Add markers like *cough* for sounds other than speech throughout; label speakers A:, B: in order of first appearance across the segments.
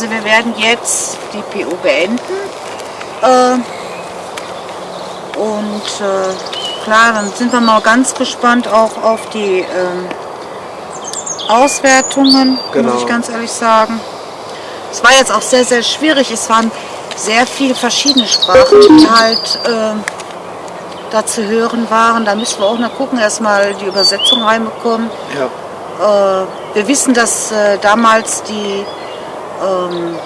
A: Also wir werden jetzt die PO beenden. Äh, und äh, klar, dann sind wir mal ganz gespannt auch auf die ähm, Auswertungen,
B: Genau.
A: muss ich ganz ehrlich sagen. Es war jetzt auch sehr, sehr schwierig. Es waren sehr viele verschiedene Sprachen, die halt ähm, da zu hören waren. Da müssen wir auch noch gucken, erstmal die Übersetzung reinbekommen.
B: Ja,
A: Äh, wir wissen, dass äh, damals die ähm,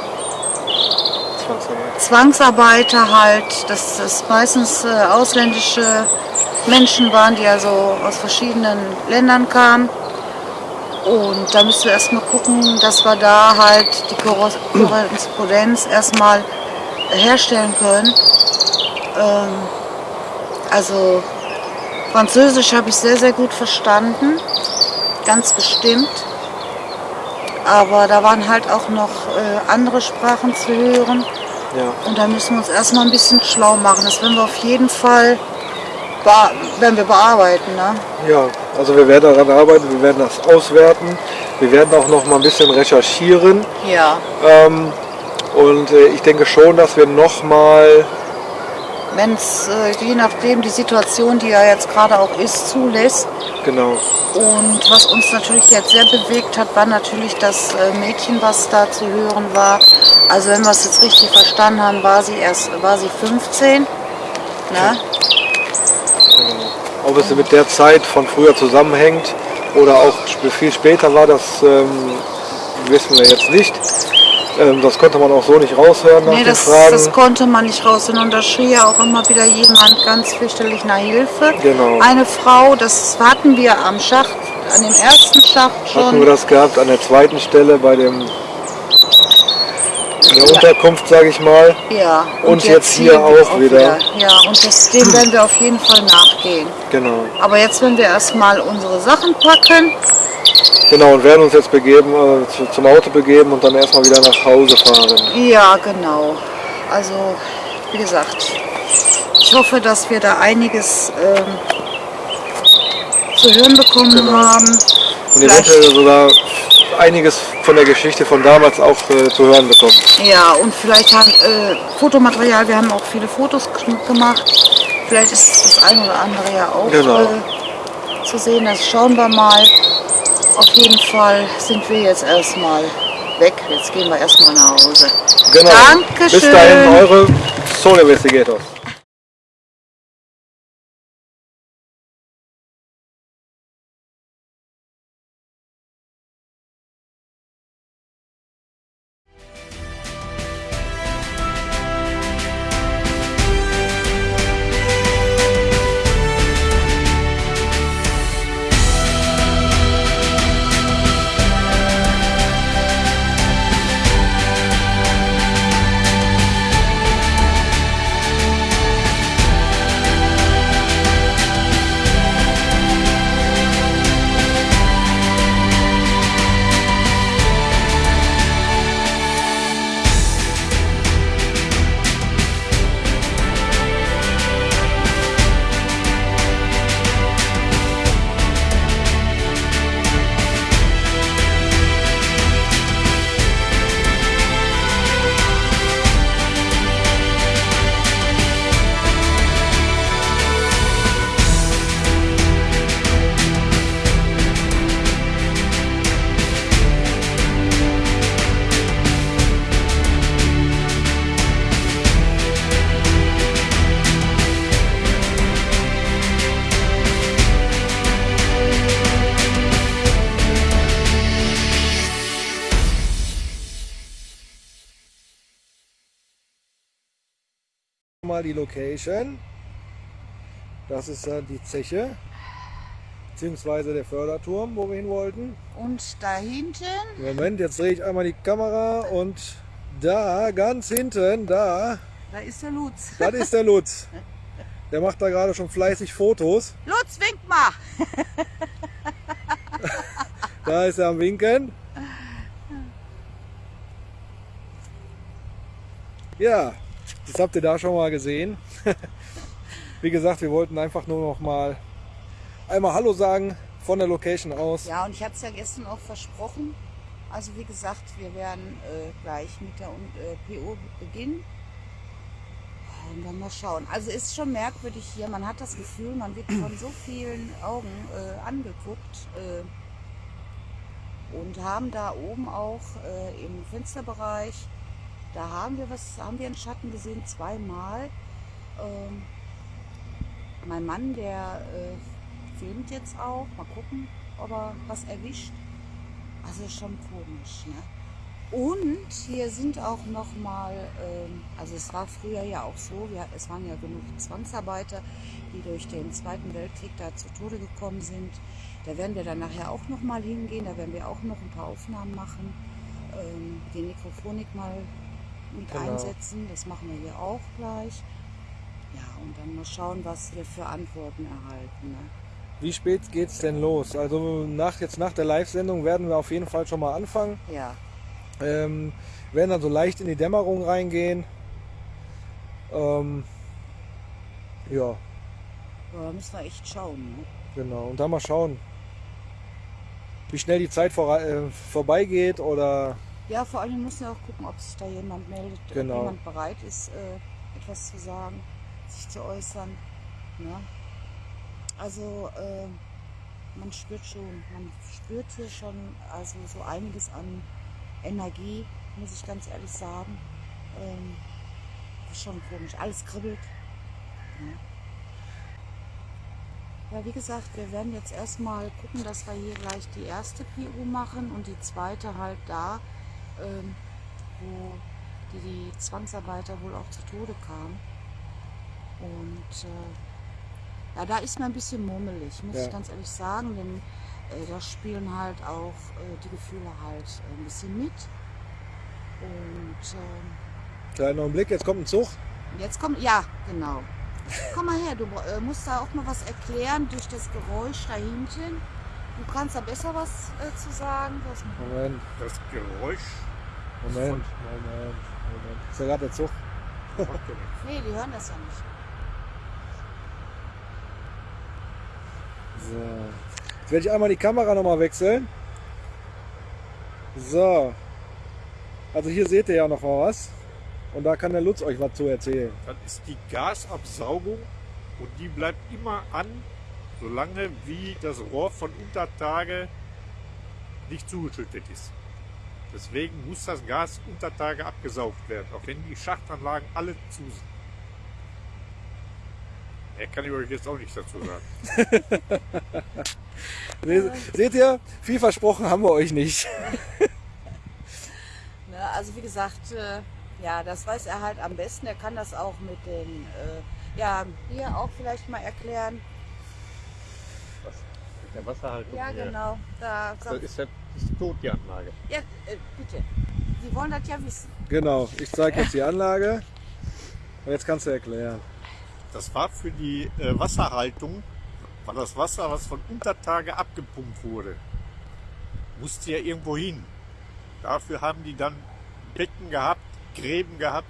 B: Zwangsarbeit.
A: Zwangsarbeiter halt, dass das meistens äh, ausländische Menschen waren, die also aus verschiedenen Ländern kamen. Und da müssen wir erstmal gucken, dass wir da halt die Korres- Korrespondenz erstmal herstellen können. Ähm, also Französisch habe ich sehr, sehr gut verstanden, ganz bestimmt. Aber da waren halt auch noch äh, andere Sprachen zu hören.
B: Ja.
A: Und da müssen wir uns erstmal ein bisschen schlau machen. Das werden wir auf jeden Fall werden wir bearbeiten. Ne?
B: ja, also wir werden daran arbeiten, wir werden das auswerten. Wir werden auch noch mal ein bisschen recherchieren.
A: Ja.
B: Ähm, und äh, ich denke schon, dass wir noch mal
A: Wenn es, äh, je nachdem die Situation, die ja jetzt gerade auch ist, zulässt.
B: genau,
A: Und was uns natürlich jetzt sehr bewegt hat, war natürlich das äh, Mädchen, was da zu hören war. Also wenn wir es jetzt richtig verstanden haben, war sie erst war sie 15. Ne?
B: genau. Ob es mit der Zeit von früher zusammenhängt oder auch viel später war, das ähm, wissen wir jetzt nicht. Ähm, das konnte man auch so nicht raushören nach
A: Nee, das,
B: Fragen.
A: das konnte man nicht raus. Und da schrie ja auch immer wieder jemand ganz fürchterlich nach Hilfe.
B: Genau.
A: Eine Frau, das hatten wir am Schacht, an dem ersten Schacht
B: Hatten wir
A: schon.
B: das gehabt an der zweiten Stelle bei dem in der Unterkunft, sage ich mal.
A: Ja.
B: Und jetzt hier
A: sehen wir
B: auch wieder.
A: Ja, und das, dem werden wir auf jeden Fall nachgehen.
B: Genau.
A: Aber jetzt werden wir erstmal unsere Sachen packen.
B: Genau, und werden uns jetzt begeben, äh, zu, zum Auto begeben und dann erstmal wieder nach Hause fahren.
A: Ja, genau. Also, wie gesagt, ich hoffe, dass wir da einiges ähm, zu hören bekommen
B: Genau.
A: haben.
B: Und
A: Vielleicht-
B: eventuell sogar einiges von der Geschichte von damals auch äh, zu hören bekommen.
A: Ja, und vielleicht haben äh, Fotomaterial, wir haben auch viele Fotos gemacht. Vielleicht ist das eine oder andere ja auch
B: Genau.
A: äh, zu sehen. Das schauen wir mal. Auf jeden Fall sind wir jetzt erstmal weg. Jetzt gehen wir erstmal nach Hause.
B: Genau.
A: Dankeschön.
B: Bis dahin eure Soul Investigators. Die Location. Das ist dann die Zeche, beziehungsweise der Förderturm, wo wir hin wollten.
A: Und da hinten,
B: Moment, jetzt drehe ich einmal die Kamera und da, ganz hinten, da,
A: da ist der Lutz.
B: das ist der Lutz. Der macht da gerade schon fleißig Fotos.
A: Lutz, wink mal. *laughs*
B: Da ist er am Winken. Ja, das habt ihr da schon mal gesehen. *laughs* Wie gesagt, wir wollten einfach nur noch mal einmal Hallo sagen von der Location aus.
A: Ja, und ich hatte es ja gestern auch versprochen. Also wie gesagt, wir werden äh, gleich mit der äh, PO beginnen. Und dann mal schauen. Also ist schon merkwürdig hier. Man hat das Gefühl, man wird von so vielen Augen äh, angeguckt. Äh, und haben da oben auch äh, im Fensterbereich, da haben wir was, haben wir einen Schatten gesehen, zweimal. Ähm, mein Mann, der äh, filmt jetzt auch. Mal gucken, ob er was erwischt. Also schon komisch. Ne? Und hier sind auch noch mal, ähm, also es war früher ja auch so, wir, es waren ja genug Zwangsarbeiter, die durch den Zweiten Weltkrieg da zu Tode gekommen sind. Da werden wir dann nachher auch noch mal hingehen, da werden wir auch noch ein paar Aufnahmen machen, ähm, die Mikrofonik mal mit genau. einsetzen, das machen wir hier auch gleich. Ja, und dann mal schauen, was wir für Antworten erhalten. Ne?
B: Wie spät geht es denn los? Also nach, jetzt nach der Live-Sendung werden wir auf jeden Fall schon mal anfangen.
A: Ja.
B: Ähm, werden dann so leicht in die Dämmerung reingehen. Ähm, ja.
A: ja. Da müssen wir echt schauen. Ne?
B: Genau, und dann mal schauen, wie schnell die Zeit vor, äh, vorbeigeht oder.
A: Ja, vor allem müssen wir auch gucken, ob sich da jemand meldet, genau. ob jemand bereit ist, äh, etwas zu sagen, sich zu äußern. Ne? Also äh, man spürt schon, man spürt hier schon also so einiges an Energie, muss ich ganz ehrlich sagen. Ähm, ist schon komisch, alles kribbelt. Ja. ja. wie gesagt, wir werden jetzt erstmal gucken, dass wir hier gleich die erste PU machen und die zweite halt da, ähm, wo die, die Zwangsarbeiter wohl auch zu Tode kamen. Und äh, ja, da ist mir ein bisschen mummelig, muss ja. ich ganz ehrlich sagen, denn äh, da spielen halt auch äh, die Gefühle halt äh, ein bisschen mit. Und
B: ähm, Kleiner Augenblick, jetzt kommt ein Zug.
A: Jetzt kommt, ja, genau. Komm mal her, du äh, musst da auch mal was erklären durch das Geräusch da hinten. Du kannst da besser was äh, zu sagen.
B: Was Moment.
C: Das Geräusch.
B: Moment, Moment, Moment. Ist ja gerade der Zug. *laughs*
A: nee, die hören das ja nicht.
B: So. Jetzt werde ich einmal die Kamera nochmal wechseln. So. Also hier seht ihr ja noch mal was. Und da kann der Lutz euch was zu erzählen.
C: Das ist die Gasabsaugung und die bleibt immer an, solange wie das Rohr von Untertage nicht zugeschüttet ist. Deswegen muss das Gas Untertage abgesaugt werden, auch wenn die Schachtanlagen alle zu sind. Er kann ich euch jetzt auch nichts dazu sagen. *laughs*
B: nee, seht ihr, viel versprochen haben wir euch nicht. *laughs*
A: ne, also wie gesagt, äh, ja, das weiß er halt am besten. Er kann das auch mit den, äh, ja, hier auch vielleicht mal erklären.
C: Der Wasserhaltung?
A: Ja, hier. genau. Da,
C: das ist ja ist tot, die Anlage.
A: Ja, äh, bitte. Sie wollen das ja wissen.
B: Genau, ich zeige jetzt die Anlage. Und jetzt kannst du erklären.
C: Das war für die äh, Wasserhaltung, war das Wasser, was von Untertage abgepumpt wurde, musste ja irgendwo hin. Dafür haben die dann Becken gehabt, Gräben gehabt,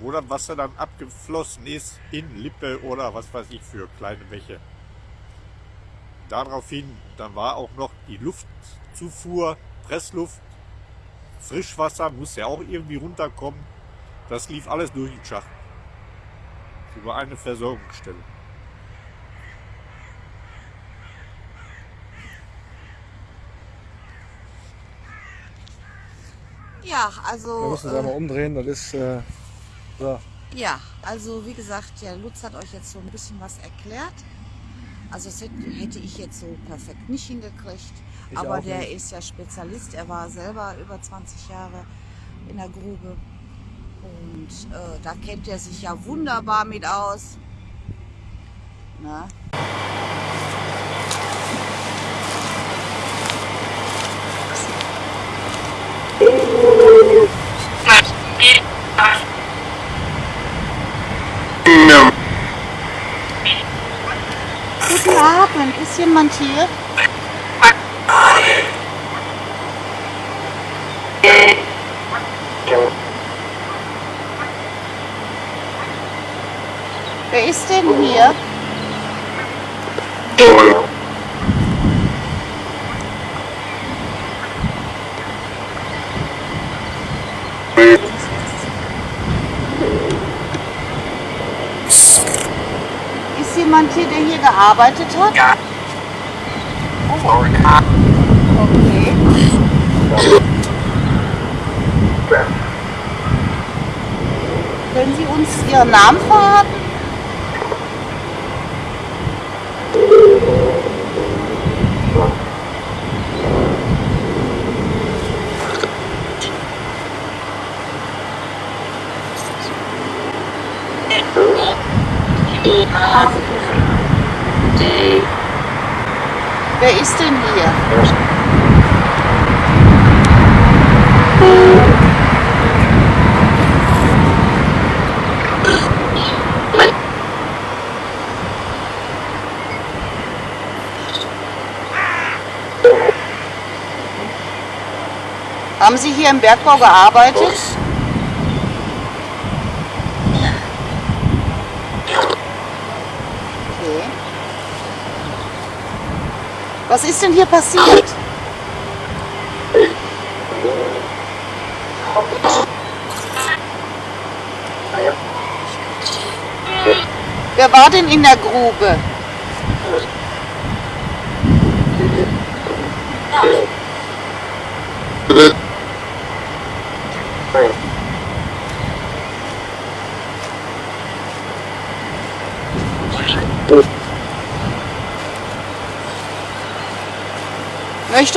C: wo das Wasser dann abgeflossen ist in Lippe oder was weiß ich für kleine Bäche. Daraufhin, dann war auch noch die Luftzufuhr, Pressluft, Frischwasser muss ja auch irgendwie runterkommen. Das lief alles durch den Schacht über eine Versorgungsstelle.
A: Ja, also.
B: Wir müssen es äh, einmal umdrehen, das ist. Äh, so.
A: Ja, also wie gesagt, ja, Lutz hat euch jetzt so ein bisschen was erklärt. Also das hätte ich jetzt so perfekt nicht hingekriegt. Ich aber der nicht. ist ja Spezialist. Er war selber über 20 Jahre in der Grube. Und äh, da kennt er sich ja wunderbar mit aus. Na? Abend, ist jemand hier? Wer ist denn hier? Ist jemand hier, der hier gearbeitet hat?
D: Ja.
A: Okay. Können Sie uns Ihren Namen verraten? Wer ist denn hier? Haben Sie hier im Bergbau gearbeitet? Okay. Was ist denn hier passiert? Wer war denn in der Grube?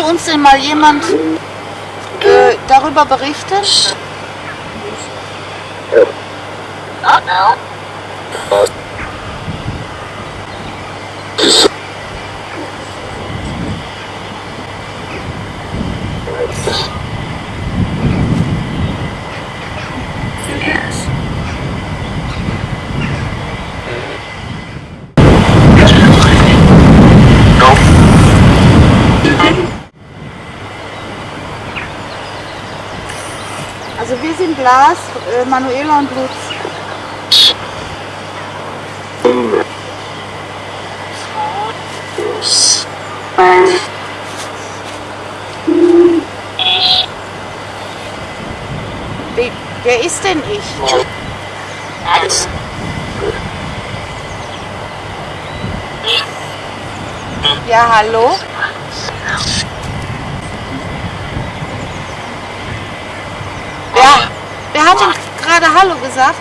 A: Uns denn mal jemand äh, darüber berichten? Also wir sind Lars, äh, Manuela und Lutz. Wer, wer ist denn ich? Ja, hallo? Wer, wer hat denn gerade Hallo gesagt?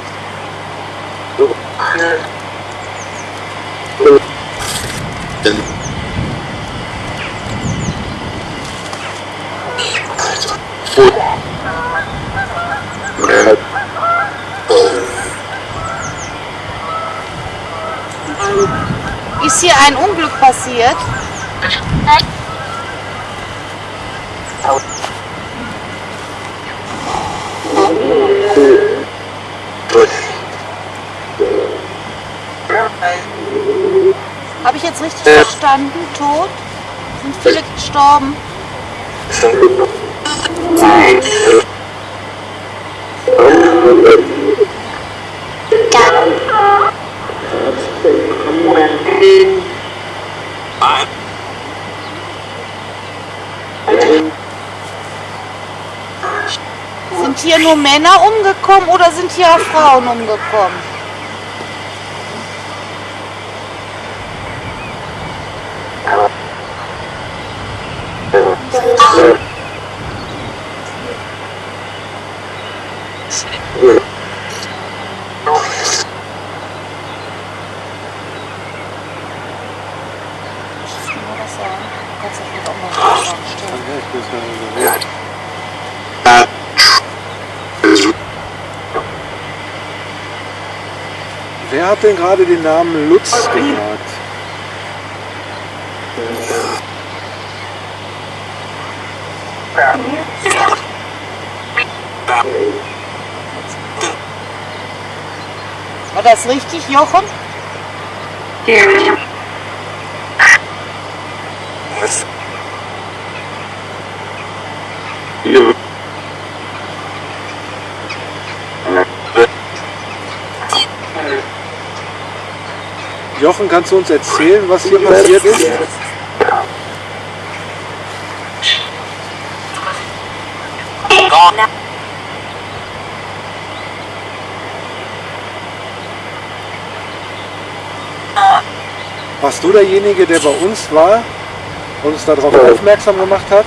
A: Ist hier ein Unglück passiert? Habe ich jetzt richtig verstanden? Tot? Sind viele gestorben? Sind hier nur Männer umgekommen oder sind hier auch Frauen umgekommen? Nur was sagen. Du kannst ja vielleicht auch mal Fragen stellen.
B: Wer hat denn gerade den Namen Lutz gesagt?
A: War das richtig, Jochen?
B: Jochen, kannst du uns erzählen, was hier passiert ist? Warst du derjenige, der bei uns war und uns darauf aufmerksam gemacht hat?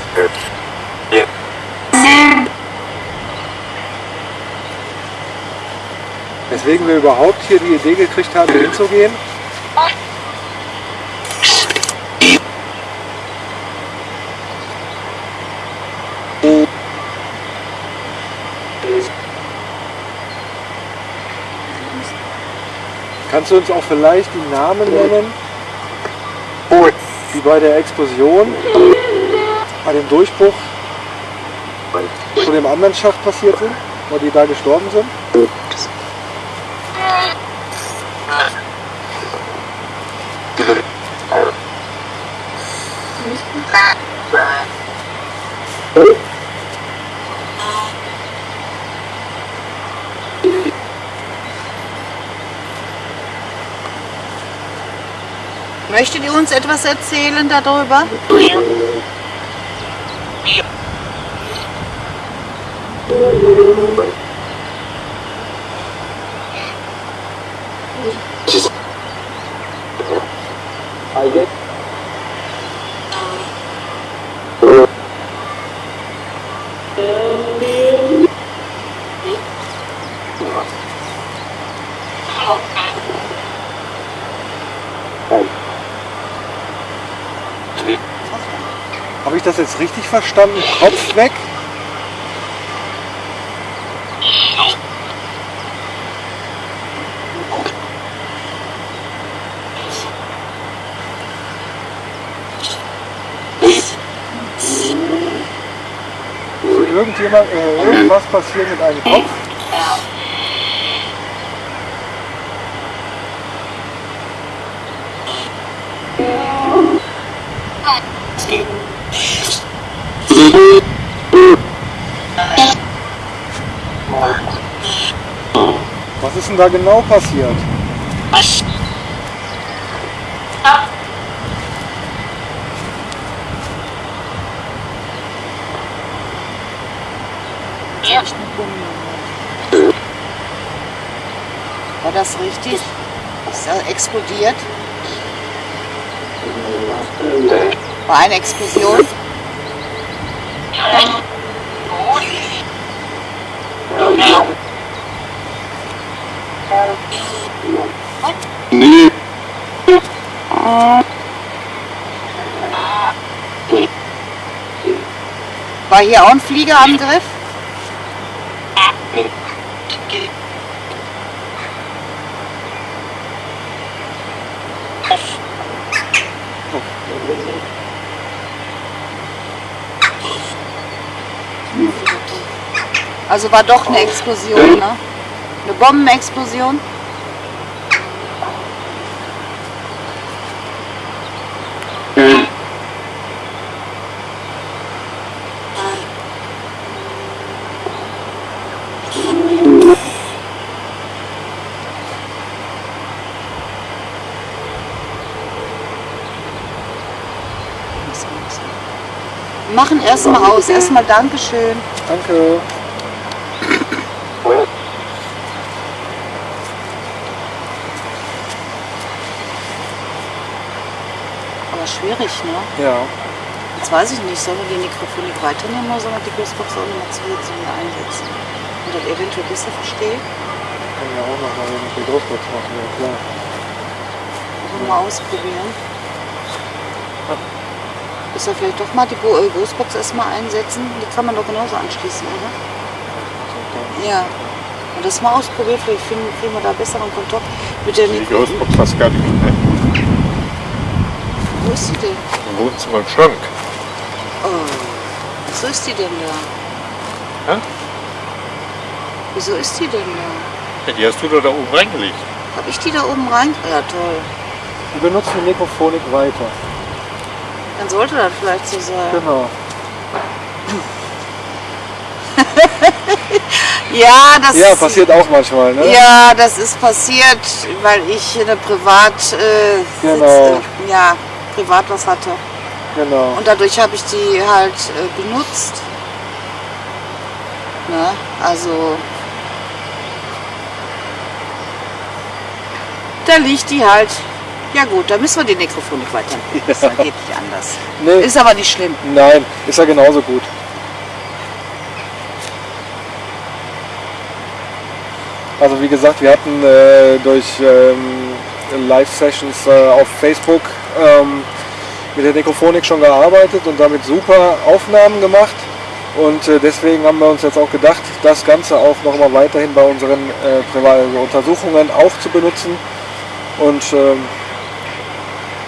B: Weswegen wir überhaupt hier die Idee gekriegt haben, hinzugehen? Kannst du uns auch vielleicht die Namen nennen, die bei der Explosion, bei dem Durchbruch? Zu dem anderen Schacht passiert sind, wo die da gestorben sind?
A: Möchtet ihr uns etwas erzählen darüber?
B: Habe ich richtig verstanden? Kopf weg? Irgendjemand, äh, irgendwas passiert mit einem Kopf? Denn da genau passiert?
A: War das richtig? Ist er explodiert? War eine Explosion? War hier auch ein Fliegerangriff? Also war doch eine Explosion, ne? Eine Bombenexplosion? Wir machen erstmal aus. Erstmal Dankeschön.
B: Danke.
A: Aber schwierig, ne?
B: Ja.
A: Jetzt weiß ich nicht, sollen wir die Mikrofonik weiternehmen oder sollen wir die Ghostbox auch nochmal zusätzlich wieder einsetzen? Und das eventuell besser verstehen?
B: Kann ja auch noch mal mit der machen, ja klar.
A: Mal ausprobieren. Ist ja vielleicht doch mal die äh, Ghostbox erstmal einsetzen. Die kann man doch genauso anschließen, oder? Ja. Und das mal ausprobieren, vielleicht finden, kriegen wir da besseren Kontakt mit der
C: Die. Ghostbox hast gar nicht mehr.
A: Wo ist die denn?
C: Im Wohnzimmer im Schrank.
A: Oh, wieso ist die denn da?
C: Hä?
A: Wieso ist die denn da?
C: Ja, die hast du doch da oben reingelegt.
A: Hab ich die da oben rein? Ja, toll.
B: Wir benutzen die Mikrofonik weiter.
A: Dann sollte das vielleicht so sein.
B: Genau. *laughs*
A: Ja, das
B: Ja, passiert auch manchmal, ne?
A: Ja, das ist passiert, weil ich eine Privat, äh,
B: Genau.
A: Sitz, äh, ja, privat was hatte.
B: Genau.
A: Und dadurch habe ich die halt äh, benutzt. Ne? Also da liegt die halt Ja gut, dann müssen wir die Nekrophonik weiterentwickeln. *laughs* Das geht nicht anders.
B: Nee.
A: Ist aber nicht schlimm.
B: Nein, ist ja genauso gut. Also wie gesagt, wir hatten äh, durch ähm, Live-Sessions äh, auf Facebook ähm, mit der Nekrophonik schon gearbeitet und damit super Aufnahmen gemacht. Und äh, deswegen haben wir uns jetzt auch gedacht, das Ganze auch nochmal weiterhin bei unseren äh, privaten Untersuchungen auch zu benutzen. Und ähm,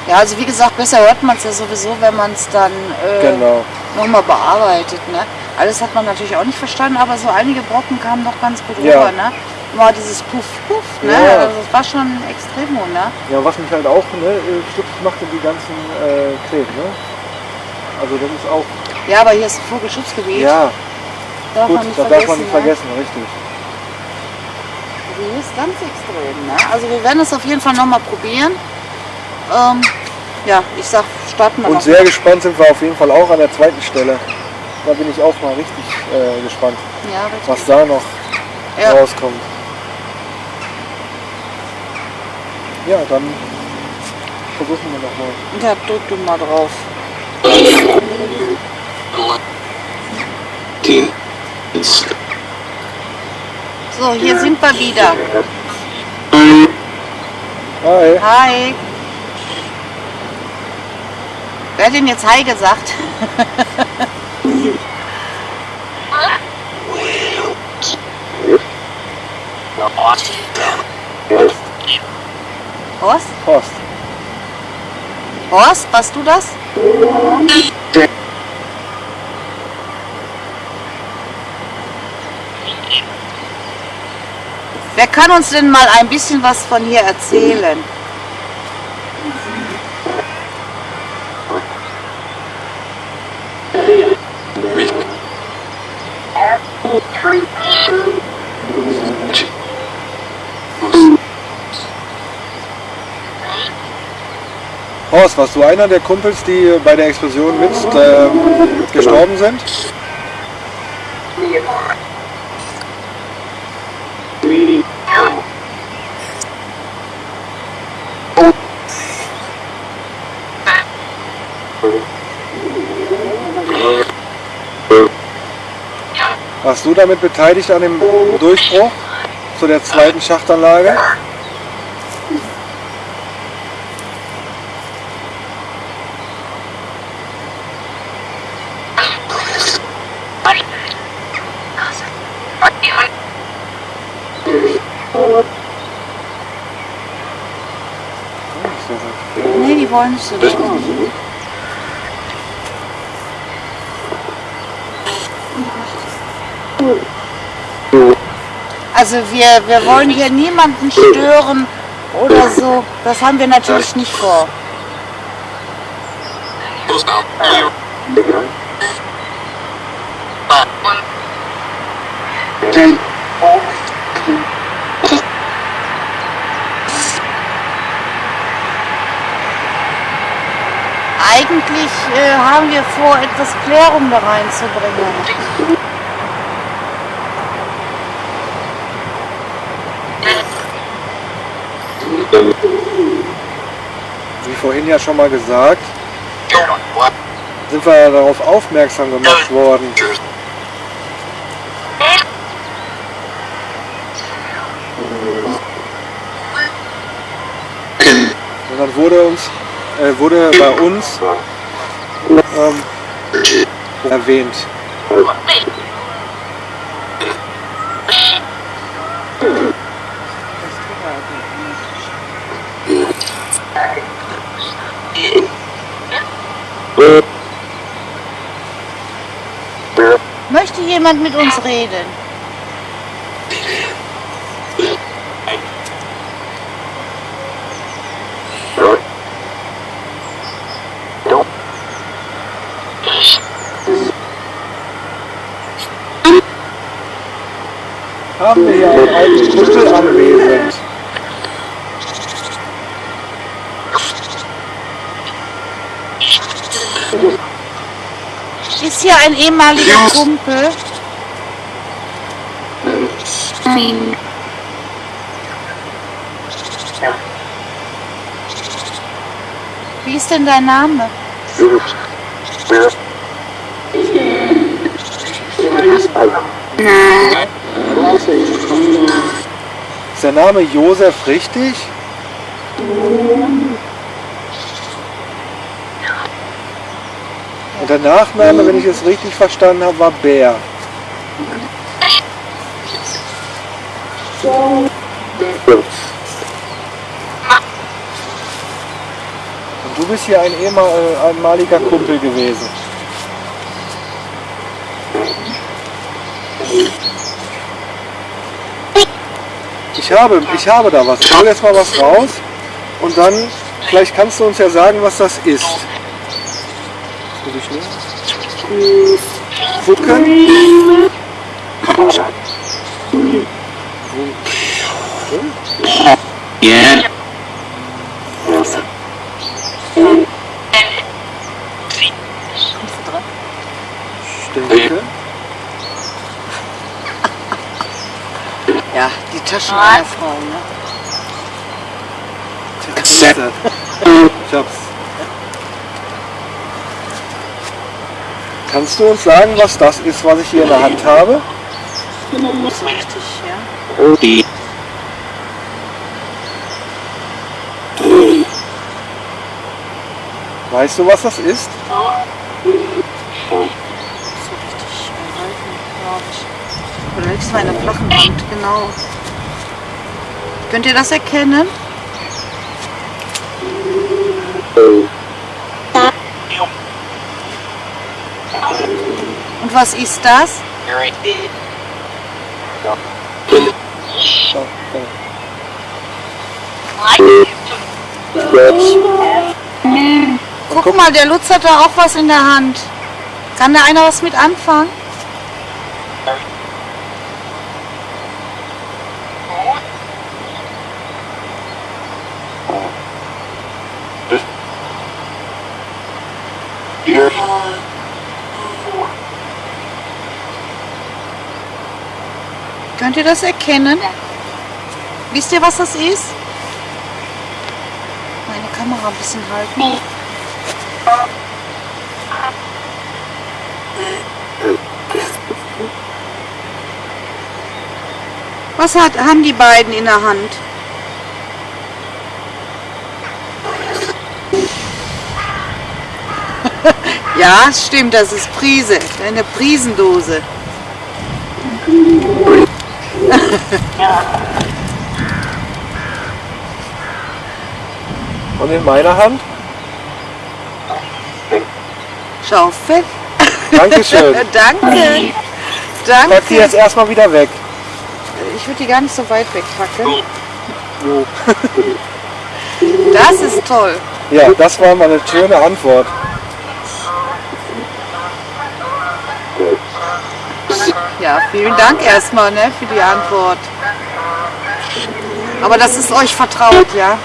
A: Ja, also wie gesagt, besser hört man es ja sowieso, wenn man es dann äh,
B: genau.
A: nochmal bearbeitet. Ne? Alles hat man natürlich auch nicht verstanden, aber so einige Brocken kamen doch ganz gut
B: Ja.
A: rüber. Ne? Mal dieses Puff, Puff, ne?
B: Ja.
A: Also das war schon extremo, ne?
B: Ja, was mich halt auch ne, äh, stutzig machte, die ganzen äh, Kleben. Ne? Also das ist auch,
A: Ja, aber hier ist ein Vogelschutzgebiet.
B: ja,
A: darf
B: gut,
A: man nicht
B: das
A: vergessen.
B: darf man nicht
A: ne?
B: vergessen, richtig.
A: Also hier ist ganz extrem. Ne? Also wir werden es auf jeden Fall nochmal probieren. Ähm, ja, ich sag, starten wir
B: Und sehr gespannt sind wir auf jeden Fall auch an der zweiten Stelle. Da bin ich auch mal richtig äh, gespannt,
A: Ja, richtig.
B: was da noch
A: Ja.
B: rauskommt. Ja, dann versuchen wir nochmal.
A: ja, drück du mal drauf. So, hier sind wir wieder.
B: Hi.
A: Hi. Wer hat denn jetzt Hi gesagt? Horst?
B: Horst.
A: Horst, warst du das? Wer kann uns denn mal ein bisschen was von hier erzählen?
B: Horst, warst du einer der Kumpels, die bei der Explosion mit äh, gestorben sind? Warst du damit beteiligt an dem Durchbruch zu der zweiten Schachtanlage?
A: Richtig. Also wir, wir wollen hier niemanden stören oder so. Das haben wir natürlich nicht vor. Eigentlich äh, haben wir vor, etwas Klärung da reinzubringen.
B: Wie vorhin ja schon mal gesagt, sind wir darauf aufmerksam gemacht worden. Und dann wurde uns, äh, wurde bei uns ähm, erwähnt.
A: Möchte jemand mit uns reden?
B: Haben wir hier einen alten Kumpel anwesend.
A: Ist hier ein ehemaliger Kumpel? Wie ist denn dein Name?
B: Ist der Name Josef richtig? Und der Nachname, wenn ich es richtig verstanden habe, war Bär. Und du bist hier ein ehemaliger Kumpel gewesen. Ich habe, ich habe da was. Ich hole jetzt mal was raus und dann, vielleicht kannst du uns ja sagen, was das ist. Gucken. Ich denke.
A: Frau, ne?
B: Ich hab's. Kannst du uns sagen, was das ist, was ich hier in der Hand habe?
A: Das ist richtig, ja.
B: Weißt du, was das ist?
A: So richtig gehalten, glaube ich. Oder mal in der flachen Wand, genau. Könnt ihr das erkennen? Und was ist das? Guck mal, der Lutz hat da auch was in der Hand. Kann da einer was mit anfangen? Könnt ihr das erkennen? Wisst ihr, was das ist? Meine Kamera ein bisschen halten. Was hat, haben die beiden in der Hand? *laughs* ja, stimmt, das ist Prise, eine Prisendose. *laughs*
B: Und in meiner Hand?
A: Schaufel.
B: Dankeschön. *laughs*
A: Danke.
B: Pack die jetzt
A: Danke.
B: erstmal wieder weg.
A: Ich würde die gar nicht so weit wegpacken.
B: Jo. *laughs*
A: Das ist toll.
B: Ja, das war mal eine schöne Antwort.
A: Ja, vielen Dank erstmal ne, für die Antwort. Aber das ist euch vertraut, ja?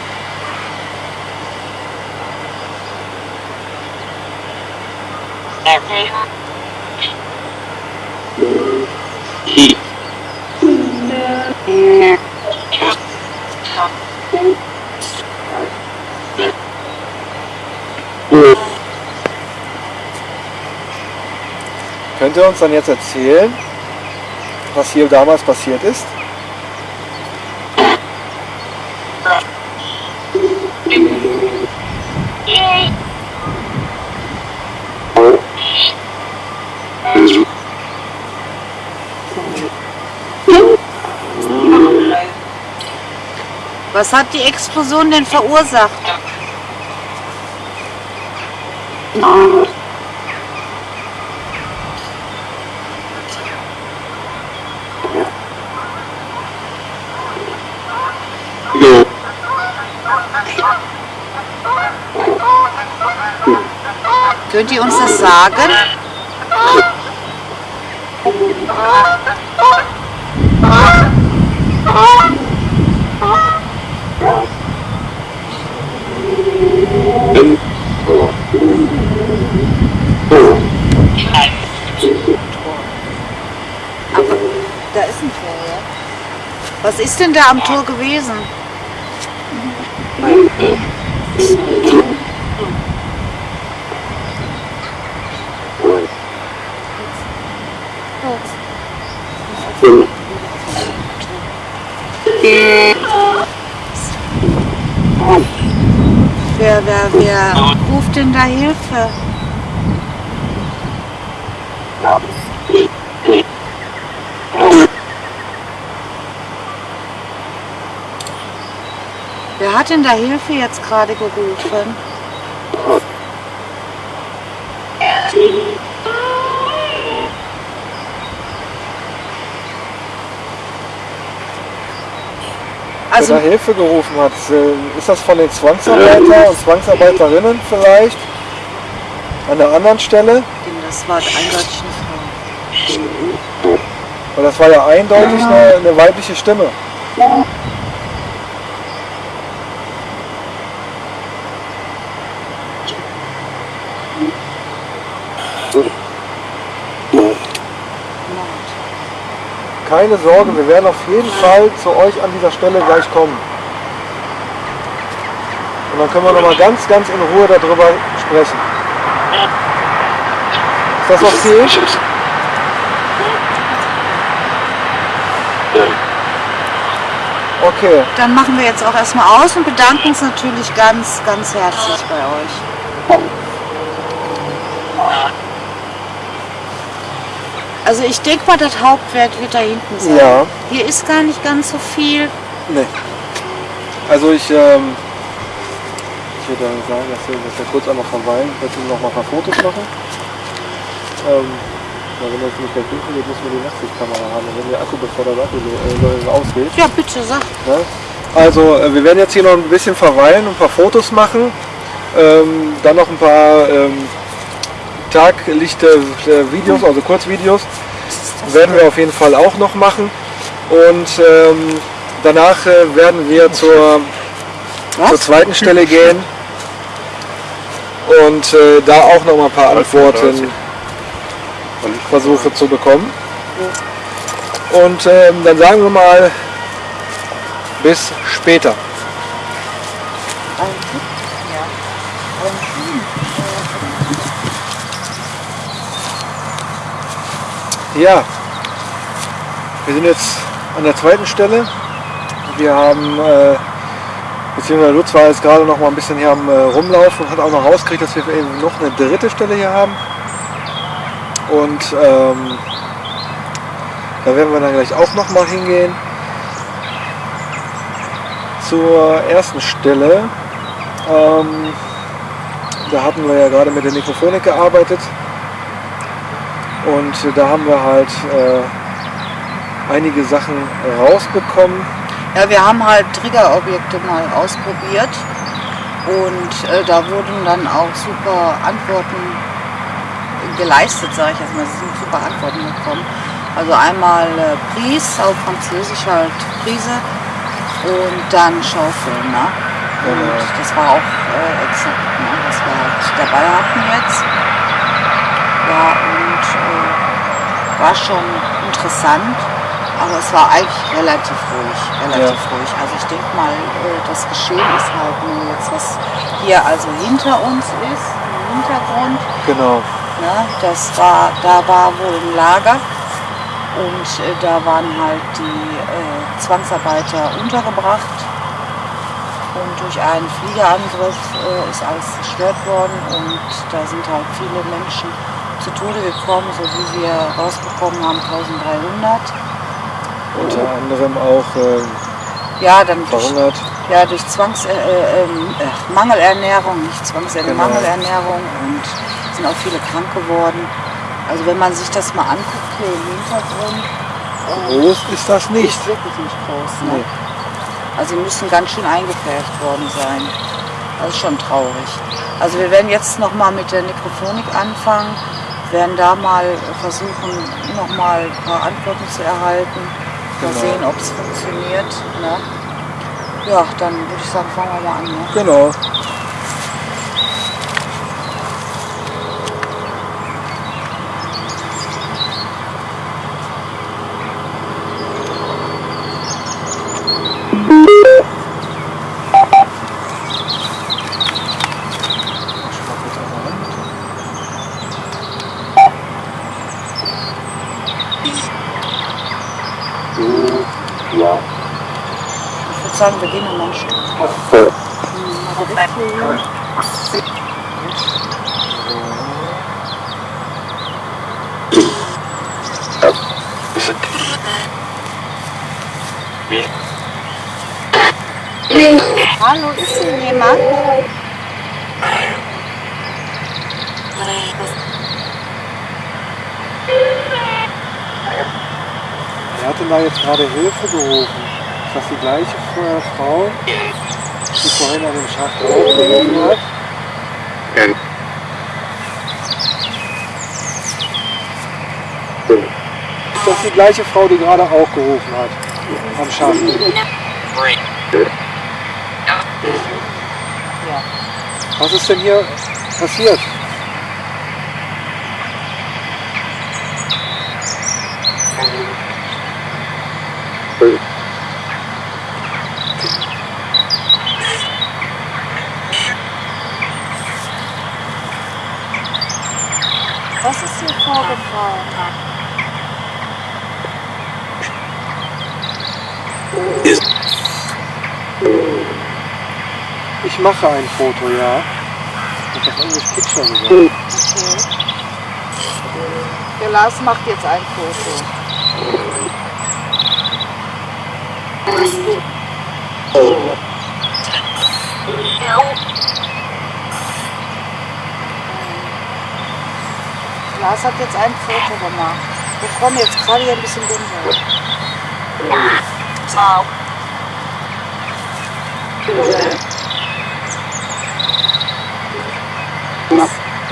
B: Könnt ihr uns dann jetzt erzählen, was hier damals passiert ist?
A: Was hat die Explosion denn verursacht? Könnt ihr uns das sagen? Da ist ein Tor, ja. Was ist denn da am Tor gewesen? Wer, wer, wer ruft denn da Hilfe? Wer hat denn da Hilfe jetzt gerade gerufen?
B: Also, Wer da Hilfe gerufen hat, äh, ist das von den Zwangsarbeiter und Zwangsarbeiterinnen vielleicht? An der anderen Stelle?
A: Das war eindeutig eine
B: Frau. Und das war ja eindeutig eine, eine weibliche Stimme. Keine Sorge, wir werden auf jeden Fall zu euch an dieser Stelle gleich kommen. Und dann können wir nochmal ganz, ganz in Ruhe darüber sprechen. Ist das okay? Okay.
A: Dann machen wir jetzt auch erstmal aus und bedanken uns natürlich ganz, ganz herzlich bei euch. Also ich denke mal, das Hauptwerk wird da hinten sein.
B: Ja.
A: Hier ist gar nicht ganz so viel.
B: Nee. Also ich, ähm, ich würde sagen, dass wir, dass wir kurz einmal verweilen, dass wir noch mal ein paar Fotos machen. Ähm, ja, wenn das nicht gleich dunkel wird, müssen wir die Nachtsichtkamera haben. wenn der Akku, bevor der Akku äh, ausgeht.
A: Ja, bitte, sag.
B: Ja? Also äh, wir werden jetzt hier noch ein bisschen verweilen und ein paar Fotos machen. Ähm, dann noch ein paar ähm, Taglichte äh, Videos, also Kurzvideos, werden wir auf jeden Fall auch noch machen. Und ähm, danach äh, werden wir zur, zur zweiten Stelle gehen und äh, da auch noch mal ein paar Antworten versuche zu bekommen. Und ähm, dann sagen wir mal bis später. Ja, wir sind jetzt an der zweiten Stelle. Wir haben, äh, beziehungsweise Lutz war jetzt gerade noch mal ein bisschen hier am äh, Rumlaufen und hat auch noch rausgekriegt, dass wir eben noch eine dritte Stelle hier haben. Und ähm, da werden wir dann gleich auch noch mal hingehen. Zur ersten Stelle. Ähm, da hatten wir ja gerade mit der Mikrofonik gearbeitet. Und da haben wir halt äh, einige Sachen rausbekommen.
A: Ja, wir haben halt Triggerobjekte mal ausprobiert und äh, da wurden dann auch super Antworten geleistet, sage ich jetzt mal. Es sind super Antworten gekommen. Also einmal äh, Prise, auf Französisch halt Prise und dann Schaufeln. Ne? Und ja. das war auch äh, exakt, ne? was wir halt dabei hatten jetzt. Ja, äh, war schon interessant, aber es war eigentlich relativ ruhig, relativ ja. ruhig. Also ich denke mal, äh, das Geschehen ist halt nur jetzt, was hier also hinter uns ist, im Hintergrund.
B: Genau.
A: Ne, das war, da war wohl ein Lager und äh, da waren halt die äh, Zwangsarbeiter untergebracht und durch einen Fliegerangriff ist alles zerstört worden und da sind halt viele Menschen zu Tode gekommen, so wie wir rausbekommen haben, 1300.
B: Unter anderem auch äh,
A: ja, dann
B: verhungert.
A: Durch, ja, durch Zwangs, äh, äh, äh Mangelernährung, nicht Zwangsernährung, genau. Mangelernährung und sind auch viele krank geworden. Also wenn man sich das mal anguckt hier im Hintergrund.
B: Groß ist das nicht.
A: Ist wirklich nicht groß. Ne? Nee. Also sie müssen ganz schön eingepfercht worden sein. Das ist schon traurig. Also wir werden jetzt noch mal mit der Nekrophonik anfangen werden da mal versuchen, noch mal ein paar Antworten zu erhalten. Mal genau. sehen, ob es funktioniert. Ne? Ja, dann würde ich sagen, fangen wir mal an. Ne?
B: Genau.
A: Hallo, ist hier jemand?
B: Wer hat denn da jetzt gerade Hilfe gerufen? Ist das die gleiche Frau, die vorhin an dem Schacht auch gerufen hat? Ist das die gleiche Frau, die gerade auch gerufen hat? Am Schacht. Was ist denn hier passiert?
A: Was ist hier vorgefallen?
B: Ich mache ein Foto, ja. Ich habe English Picture gesagt.
A: Okay. Der Lars macht jetzt ein Foto. Lars hat jetzt ein Foto gemacht. Wir kommen jetzt gerade hier ein bisschen runter.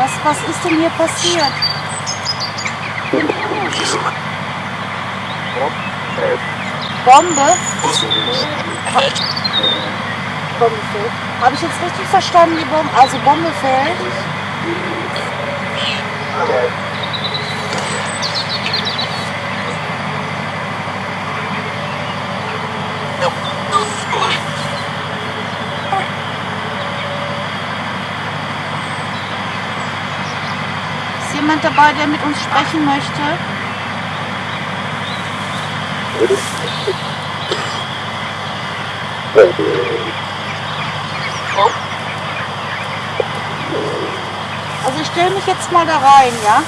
A: Was, was ist denn hier passiert? Bombe? Bombe fällt. Habe ich jetzt richtig verstanden, die Bombe? Also Bombe fällt? Ist dabei, der mit uns sprechen möchte? Also ich stelle mich jetzt mal da rein, ja?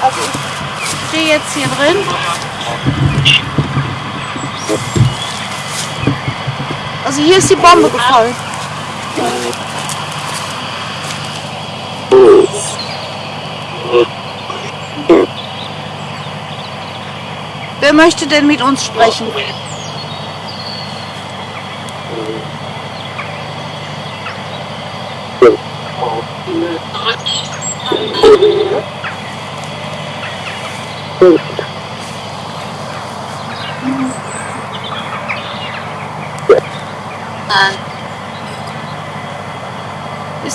A: Also ich stehe jetzt hier drin. Also hier ist die Bombe gefallen. Wer möchte denn mit uns sprechen?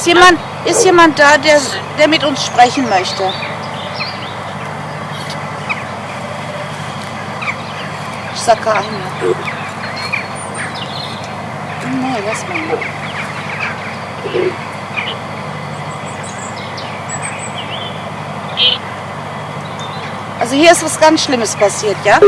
A: Jemand, ist jemand da, der, der mit uns sprechen möchte? Ich sag keiner. Nee, lass mal. Also hier ist was ganz Schlimmes passiert, ja?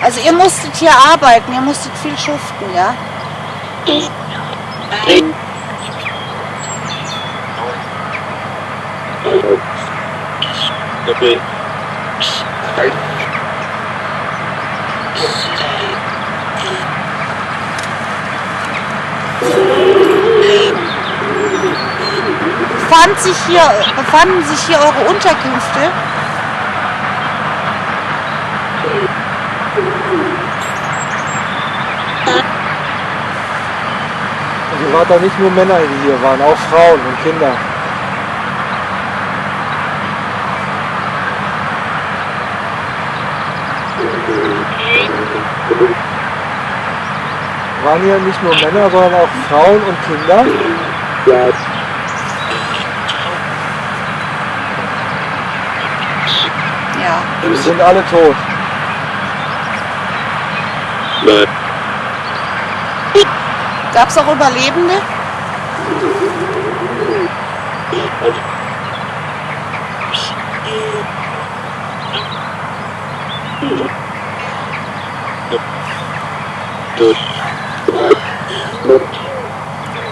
A: Also ihr musstet hier arbeiten, ihr musstet viel schuften, ja? Befand sich hier, befanden sich hier eure Unterkünfte?
B: Also waren da nicht nur Männer, die hier waren, auch Frauen und Kinder. waren hier nicht nur Männer, sondern auch Frauen und Kinder.
A: Ja.
B: Die sind alle tot.
A: Gab es auch Überlebende?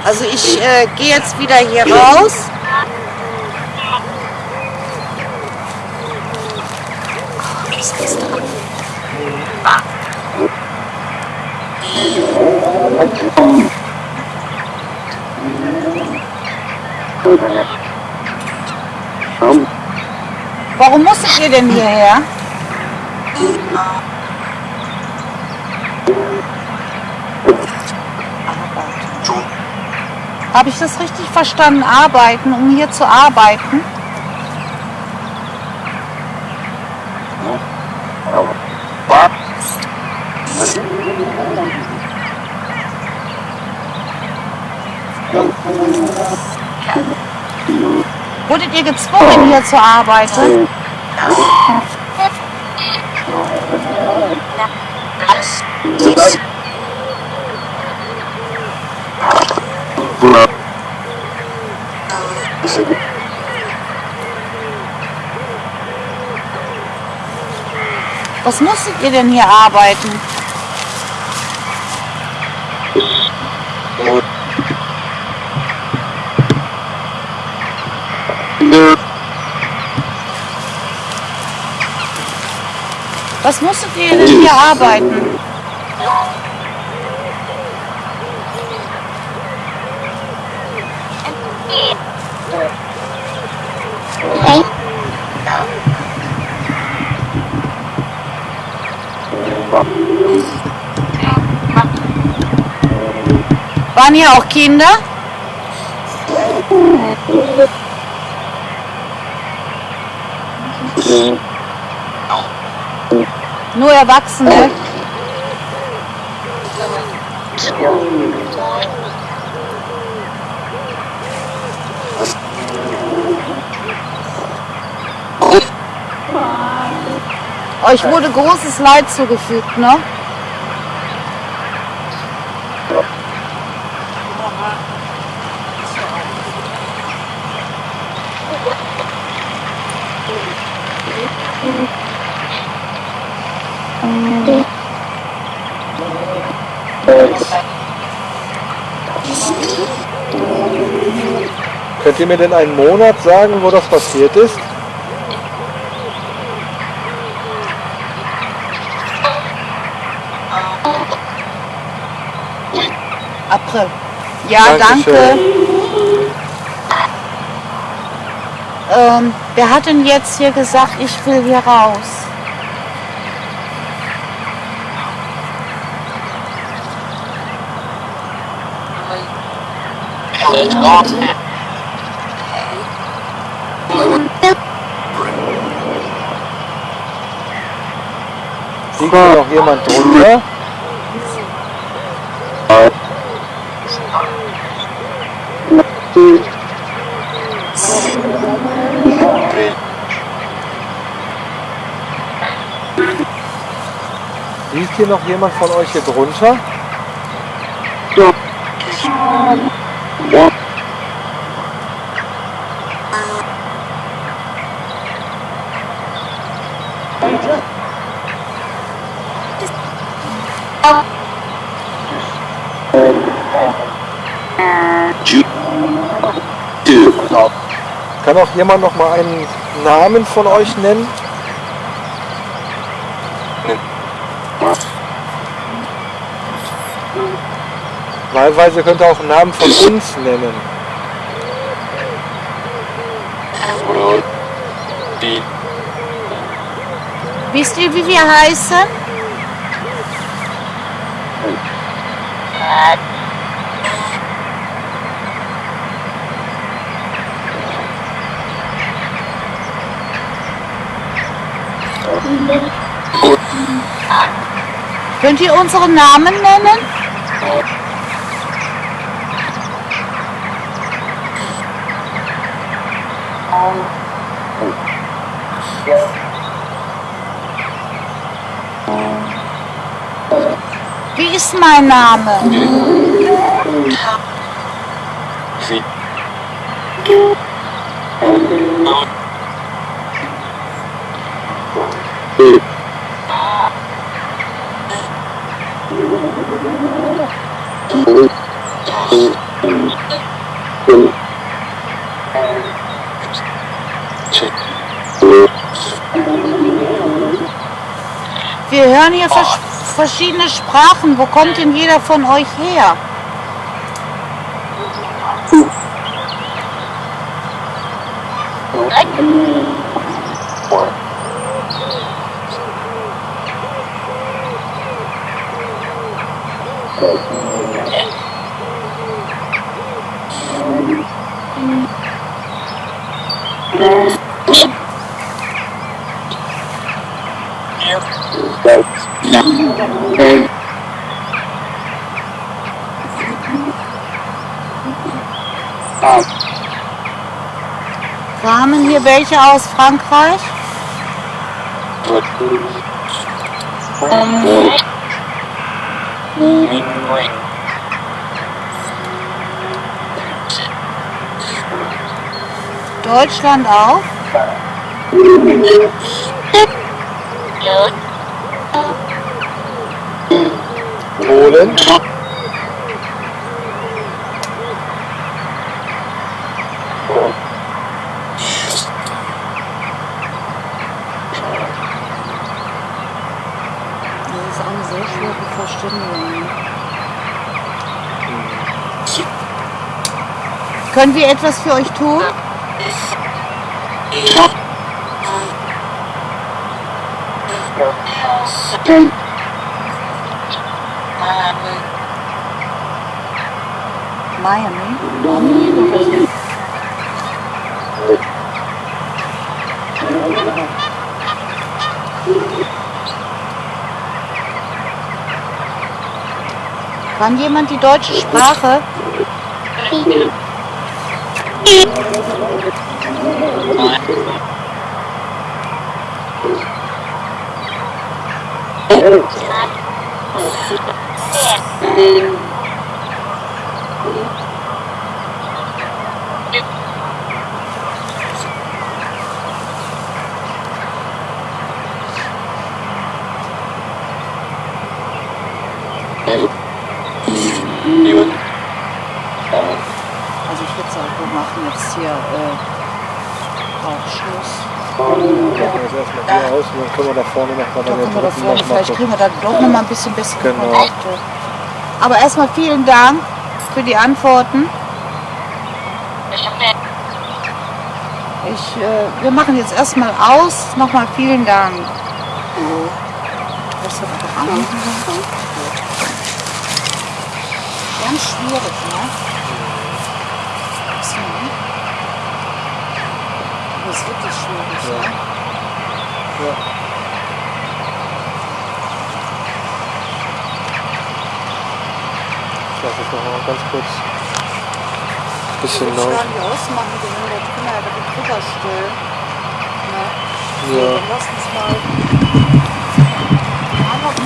A: Also ich äh, gehe jetzt wieder hier raus. Was ist da? Warum musstet ihr denn hierher? Habe ich das richtig verstanden? Arbeiten, um hier zu arbeiten? Wurdet ihr gezwungen, hier zu arbeiten? Was musstet ihr denn hier arbeiten? Was musstet ihr denn hier arbeiten? Waren hier auch Kinder? Nur Erwachsene. Euch wurde großes Leid zugefügt, ne?
B: Könnt ihr mir denn einen Monat sagen, wo das passiert ist?
A: April. Ja,
B: Dankeschön.
A: danke. Ähm, wer hat denn jetzt hier gesagt, ich will hier raus?
B: Liegt hier noch jemand drunter? Liegt hier noch jemand von euch hier drunter? Kann auch jemand noch mal einen Namen von euch nennen? Wahlweise könnt ihr auch einen Namen von uns nennen.
A: Wisst ihr, wie wir heißen? Könnt ihr unsere Namen nennen? Wie ist mein Name? Wir hören hier vers verschiedene Sprachen. Wo kommt denn jeder von euch her? Kamen hier welche aus Frankreich? Deutschland auch?
B: Polen.
A: Verständigung. Können wir etwas für euch tun? Miami? Kann jemand die deutsche Sprache? Also ich würde sagen, wir machen jetzt hier äh, auch Schluss.
B: Wir machen jetzt erstmal hier aus und dann können wir da vorne noch mal
A: Da können wir da vorne, vielleicht kriegen wir da doch noch mal ein bisschen bessere
B: Genau.
A: Kontakte. Aber erstmal vielen Dank für die Antworten. Ich, äh, wir machen jetzt erstmal aus. Nochmal vielen Dank. Ganz schwierig, ne? Ne? Das ist wirklich schwierig, ne?
B: Lasse es noch mal ganz kurz ein bisschen
A: Ich
B: laut.
A: kann die ausmachen, den wir da drüber, da drüber stellen. Ne? So,
B: Ja.
A: dann lass uns mal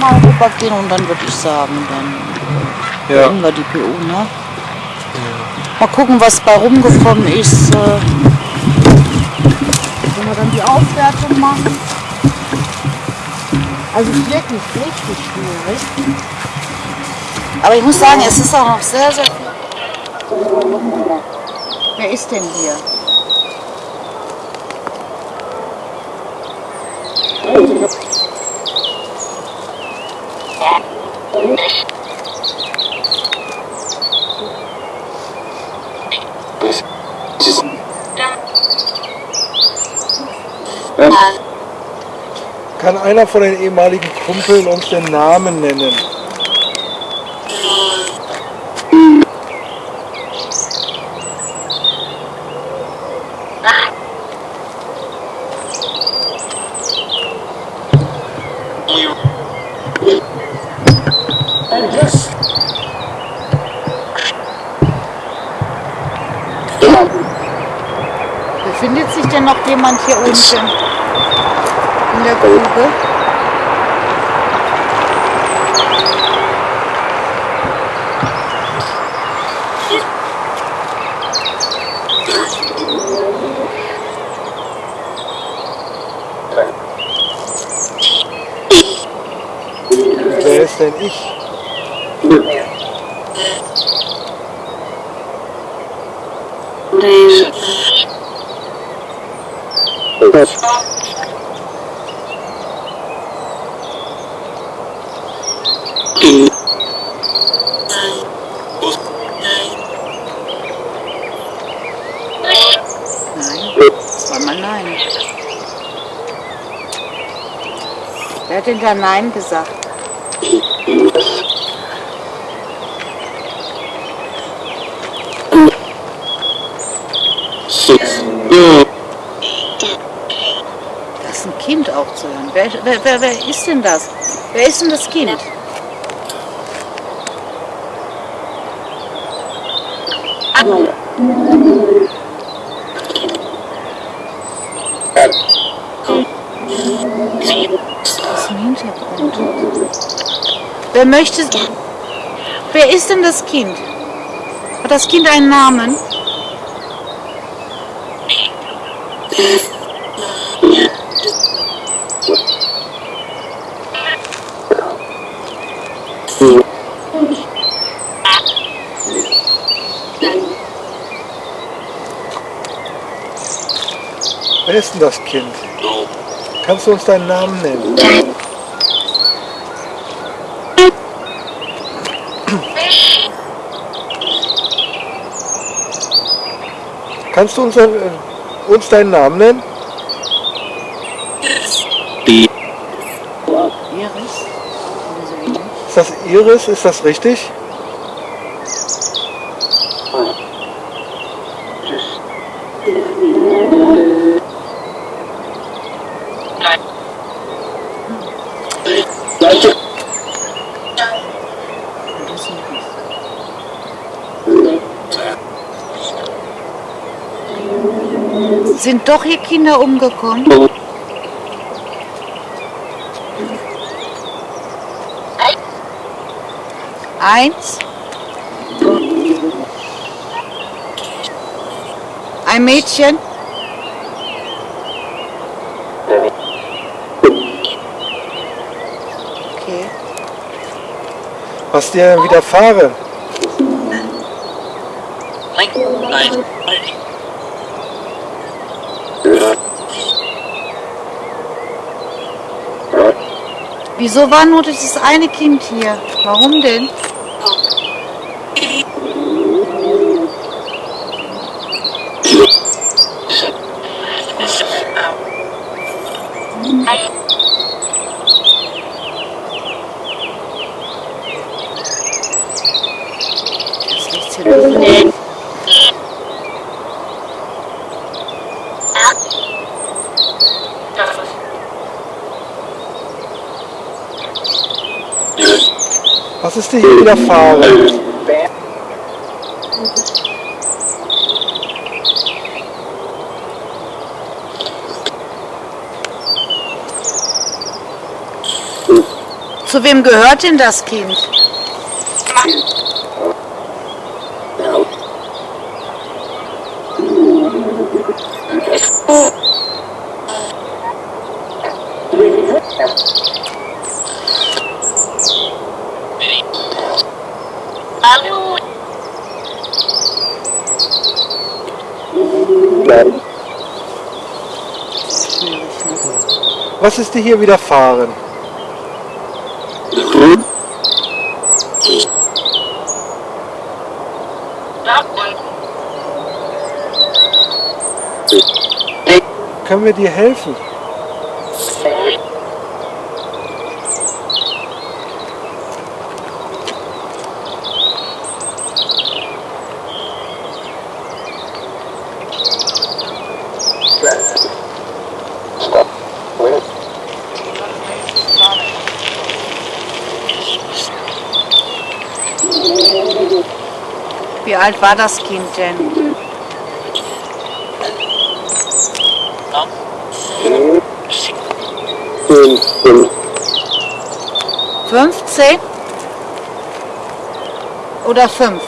A: mal rübergehen und dann würde ich sagen, dann
B: Ja.
A: beenden wir die PU, ne? Mal gucken, was bei rumgekommen ist. äh, Wenn wir dann die Auswertung machen. Also wirklich richtig schwierig. Aber ich muss sagen, es ist auch noch sehr, sehr viel. Wer ist denn hier?
B: Kann einer von den ehemaligen Kumpeln uns den Namen nennen?
A: Befindet sich denn noch jemand hier unten in der Grube?
B: Wer ist denn ich?
A: Nein, zweimal nein. Wer hat denn da Nein gesagt? Das ist ein Kind auch zu hören. Wer, wer, wer, wer ist denn das? Wer ist denn das Kind? Das Wer möchte. Wer ist denn das Kind? Hat das Kind einen Namen?
B: Wer ist denn das Kind? Kannst du uns deinen Namen nennen? Kannst du uns, äh, uns deinen Namen nennen?
A: Iris? So ähnlich.
B: Ist das Iris? Ist das richtig?
A: Sind doch hier Kinder umgekommen? Eins. Ein Mädchen. Okay.
B: Was dir widerfahren?
A: Wieso war nur dieses eine Kind hier? Warum denn?
B: Dir hier widerfahren?
A: Zu wem gehört denn das Kind?
B: Was ist dir hier widerfahren? Können wir dir helfen?
A: Wie alt war das Kind denn? Fünfzehn. Oder fünf?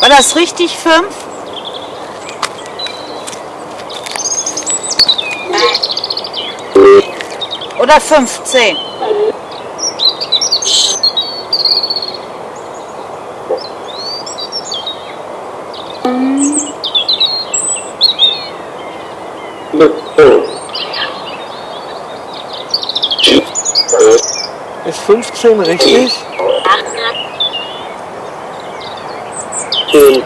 A: War das richtig 5? Oder 15?
B: Ist 15 richtig?
A: Okay.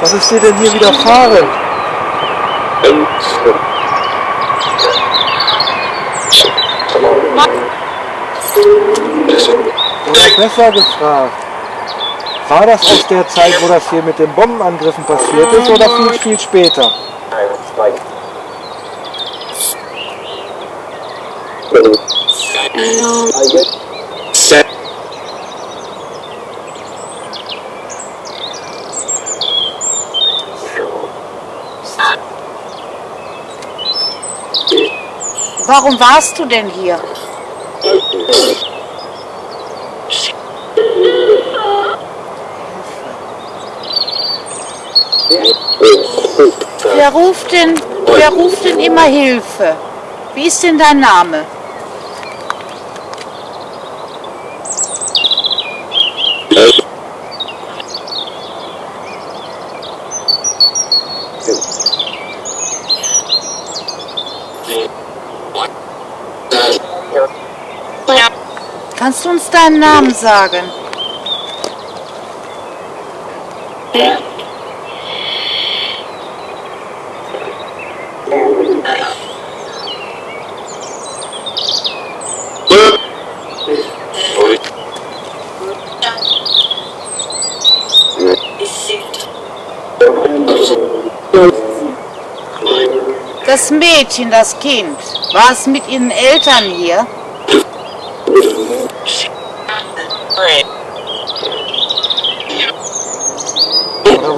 B: Was ist dir denn hier widerfahren? Oder besser gefragt, war das aus der Zeit, wo das hier mit den Bombenangriffen passiert ist oder viel, viel später?
A: Warum warst du denn hier? Wer ruft denn, wer ruft denn immer Hilfe? Wie ist denn dein Name? Uns deinen Namen sagen? Das Mädchen, das Kind, war es mit ihren Eltern hier?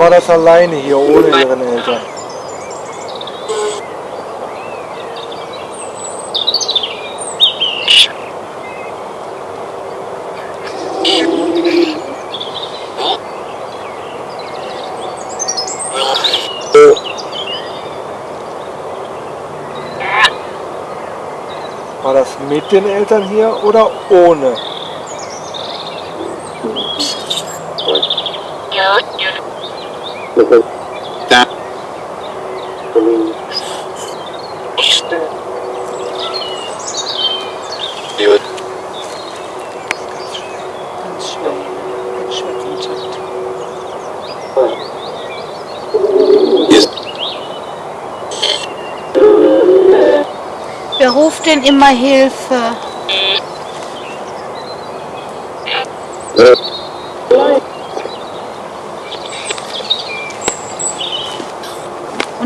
B: War das alleine hier ohne ihren Eltern? War das mit den Eltern hier oder ohne?
A: Ganz schwer. Ganz schwer Kontakt. Wer ruft denn immer Hilfe? Und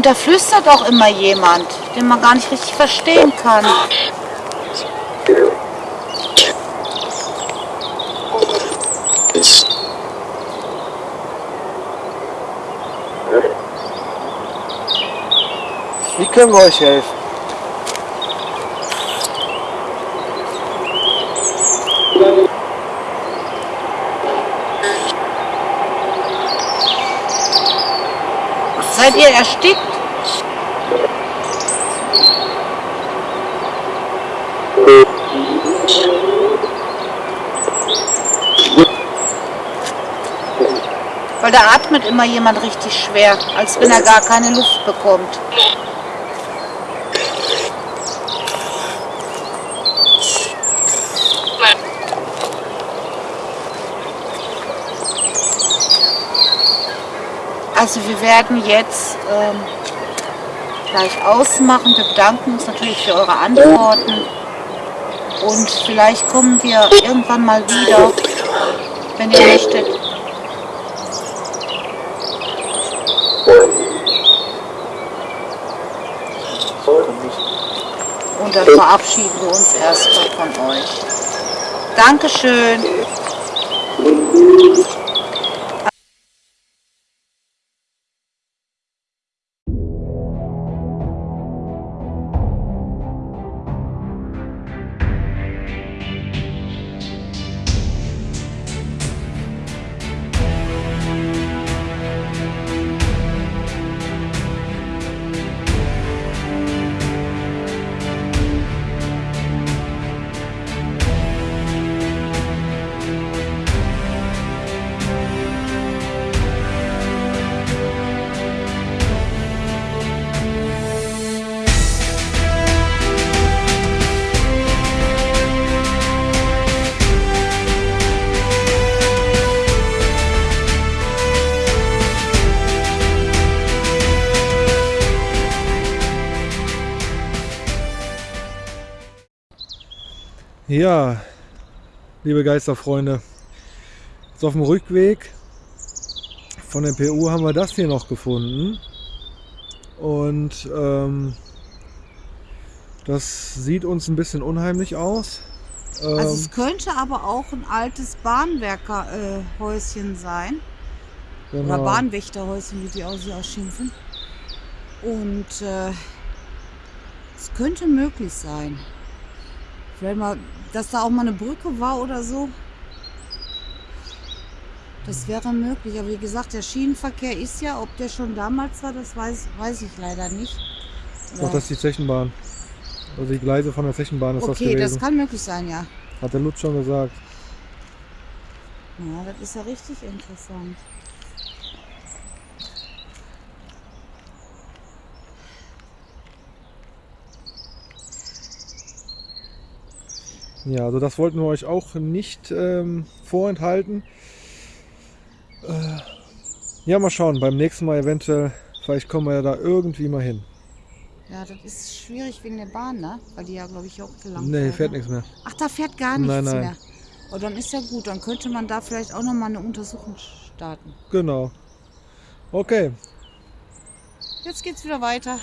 A: da flüstert auch immer jemand, den man gar nicht richtig verstehen kann.
B: Wie können wir euch helfen?
A: Seid ihr erstickt? Weil da atmet immer jemand richtig schwer, als wenn er gar keine Luft bekommt. Also wir werden jetzt ähm, gleich ausmachen. Wir bedanken uns natürlich für eure Antworten. Und vielleicht kommen wir irgendwann mal wieder, wenn ihr möchtet. Dann verabschieden wir uns erstmal von euch. Dankeschön.
B: Ja, liebe Geisterfreunde, jetzt auf dem Rückweg von der PU haben wir das hier noch gefunden. Und ähm, das sieht uns ein bisschen unheimlich aus. Ähm,
A: Also es könnte aber auch ein altes Bahnwerkerhäuschen sein. Oder
B: genau.
A: Bahnwächterhäuschen, wie die auch sie ausschimpfen. Und äh, es könnte möglich sein. Vielleicht mal, dass da auch mal eine Brücke war oder so. Das wäre möglich. Aber wie gesagt, der Schienenverkehr ist ja, ob der schon damals war, das weiß, weiß ich leider nicht.
B: Doch, das ist die Zechenbahn. Also die Gleise von der Zechenbahn ist das
A: okay, das
B: gewesen.
A: kann möglich sein, ja.
B: Hat der Lutz schon gesagt.
A: Ja, das ist ja richtig interessant.
B: Ja, also das wollten wir euch auch nicht ähm, vorenthalten. Äh, ja, mal schauen. Beim nächsten Mal eventuell, vielleicht kommen wir ja da irgendwie mal hin.
A: Ja, das ist schwierig wegen der Bahn, ne? Weil die ja, glaube ich, auch gelangt
B: Nee, fährt nichts mehr.
A: Ach, da fährt gar nichts
B: Nein, nein.
A: mehr. Oh, dann ist ja gut. Dann könnte man da vielleicht auch noch mal eine Untersuchung starten.
B: Genau. Okay,
A: Jetzt geht's wieder weiter.